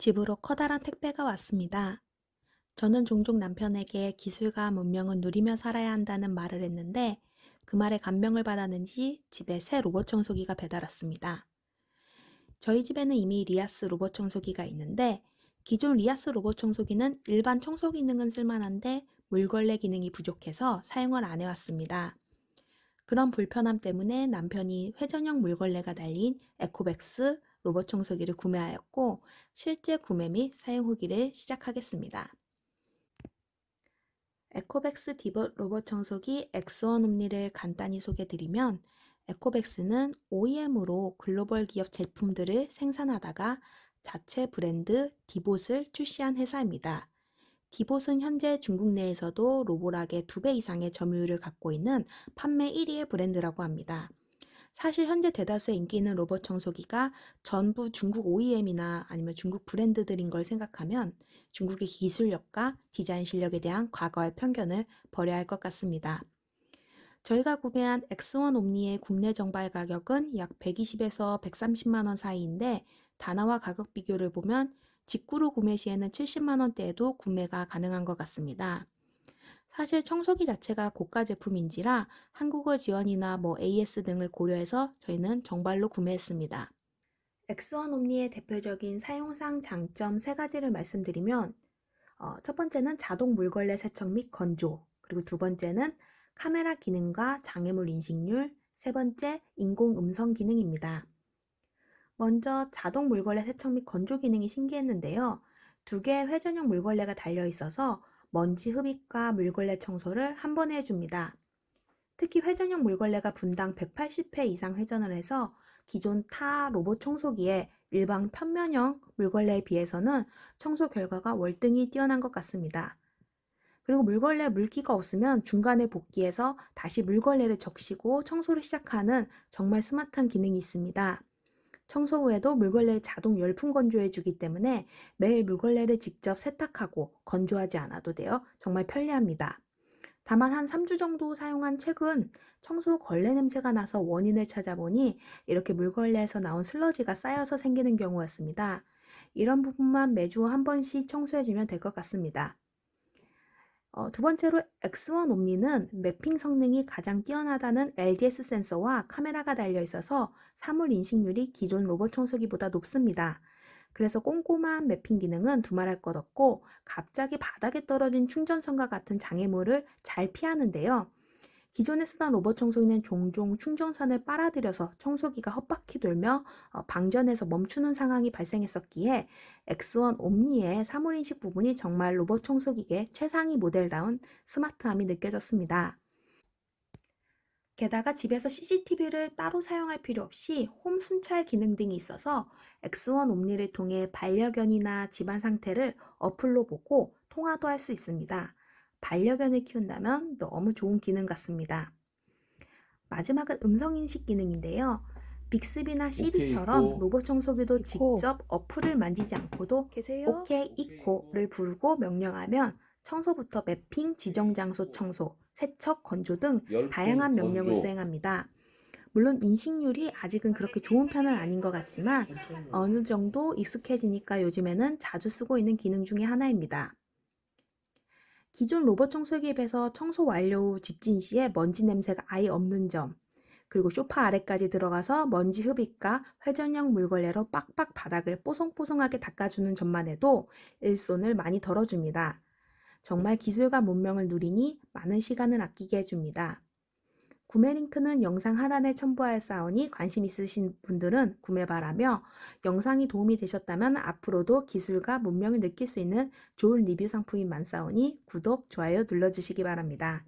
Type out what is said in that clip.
집으로 커다란 택배가 왔습니다. 저는 종종 남편에게 기술과 문명은 누리며 살아야 한다는 말을 했는데 그 말에 감명을 받았는지 집에 새 로봇 청소기가 배달 왔습니다. 저희 집에는 이미 리아스 로봇 청소기가 있는데 기존 리아스 로봇 청소기는 일반 청소 기능은 쓸만한데 물걸레 기능이 부족해서 사용을 안 해왔습니다. 그런 불편함 때문에 남편이 회전형 물걸레가 달린 에코백스 로봇 청소기를 구매하였고 실제 구매 및 사용 후기를 시작하겠습니다. 에코백스 디봇 로봇 청소기 X1 OMNI를 간단히 소개드리면 에코백스는 OEM으로 글로벌 기업 제품들을 생산하다가 자체 브랜드 디봇을 출시한 회사입니다. 디봇은 현재 중국 내에서도 로보락의 두배 이상의 점유율을 갖고 있는 판매 1위의 브랜드라고 합니다. 사실 현재 대다수의 인기 있는 로봇 청소기가 전부 중국 OEM이나 아니면 중국 브랜드들인 걸 생각하면 중국의 기술력과 디자인 실력에 대한 과거의 편견을 버려야 할 것 같습니다. 저희가 구매한 X1 옴니의 국내 정발 가격은 약 120에서 130만원 사이인데 단화와 가격 비교를 보면 직구로 구매 시에는 70만원대에도 구매가 가능한 것 같습니다. 사실 청소기 자체가 고가 제품인지라 한국어 지원이나 뭐 AS 등을 고려해서 저희는 정발로 구매했습니다. X1 옴니의 대표적인 사용상 장점 세 가지를 말씀드리면 어, 첫 번째는 자동 물걸레 세척 및 건조 그리고 두 번째는 카메라 기능과 장애물 인식률 세 번째 인공 음성 기능입니다. 먼저 자동 물걸레 세척 및 건조 기능이 신기했는데요. 두 개의 회전형 물걸레가 달려 있어서 먼지 흡입과 물걸레 청소를 한 번에 해줍니다. 특히 회전형 물걸레가 분당 180회 이상 회전을 해서 기존 타 로봇 청소기의 일반 편면형 물걸레에 비해서는 청소 결과가 월등히 뛰어난 것 같습니다. 그리고 물걸레 물기가 없으면 중간에 복귀해서 다시 물걸레를 적시고 청소를 시작하는 정말 스마트한 기능이 있습니다. 청소 후에도 물걸레를 자동 열풍 건조해 주기 때문에 매일 물걸레를 직접 세탁하고 건조하지 않아도 돼요. 정말 편리합니다. 다만 한 3주 정도 사용한 최근 청소 걸레 냄새가 나서 원인을 찾아보니 이렇게 물걸레에서 나온 슬러지가 쌓여서 생기는 경우였습니다. 이런 부분만 매주 한 번씩 청소해주면 될 것 같습니다. 어, 두 번째로 X1 옴니는 매핑 성능이 가장 뛰어나다는 LDS 센서와 카메라가 달려 있어서 사물 인식률이 기존 로봇 청소기보다 높습니다. 그래서 꼼꼼한 매핑 기능은 두말할 것 없고 갑자기 바닥에 떨어진 충전선과 같은 장애물을 잘 피하는데요. 기존에 쓰던 로봇 청소기는 종종 충전선을 빨아들여서 청소기가 헛바퀴 돌며 어, 방전에서 멈추는 상황이 발생했었기에 X1 옴니의 사물인식 부분이 정말 로봇 청소기계 최상위 모델다운 스마트함이 느껴졌습니다. 게다가 집에서 CCTV를 따로 사용할 필요 없이 홈 순찰 기능 등이 있어서 X1 옴니를 통해 반려견이나 집안 상태를 어플로 보고 통화도 할 수 있습니다. 반려견을 키운다면 너무 좋은 기능 같습니다. 마지막은 음성인식 기능인데요. 빅스비나 시리처럼. 로봇 청소기도 이코. 직접 어플을 만지지 않고도 계세요? 오케이 이코를 부르고 명령하면 청소부터 매핑, 지정 장소 청소, 세척, 건조 등 다양한 명령을 건조. 수행합니다. 물론 인식률이 아직은 그렇게 좋은 편은 아닌 것 같지만 어느 정도 익숙해지니까 요즘에는 자주 쓰고 있는 기능 중에 하나입니다. 기존 로봇 청소기에 비해서 청소 완료 후 집진 시에 먼지 냄새가 아예 없는 점, 그리고 소파 아래까지 들어가서 먼지 흡입과 회전형 물걸레로 빡빡 바닥을 뽀송뽀송하게 닦아주는 점만 해도 일손을 많이 덜어줍니다. 정말 기술과 문명을 누리니 많은 시간을 아끼게 해줍니다. 구매 링크는 영상 하단에 첨부하였사오니 관심 있으신 분들은 구매 바라며 영상이 도움이 되셨다면 앞으로도 기술과 문명을 느낄 수 있는 좋은 리뷰 상품이 많사오니 구독, 좋아요 눌러주시기 바랍니다.